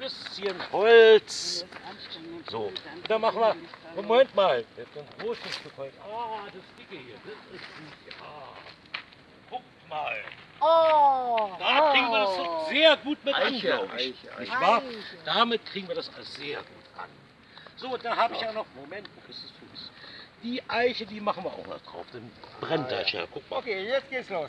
bisschen Holz. So, dann machen wir, Moment mal, jetzt ein großes Stück Holz. Ah, das dicke hier, das ist gut, ja. Guckt mal, Oh! da kriegen wir das sehr gut mit an, glaube ich. Eiche, Nicht wahr? Damit kriegen wir das sehr gut an. So, da habe ich ja noch, Moment, wo ist das Fuß? Die Eiche, die machen wir auch noch drauf, dann brennt das ja. Guck mal. Okay, jetzt geht's los.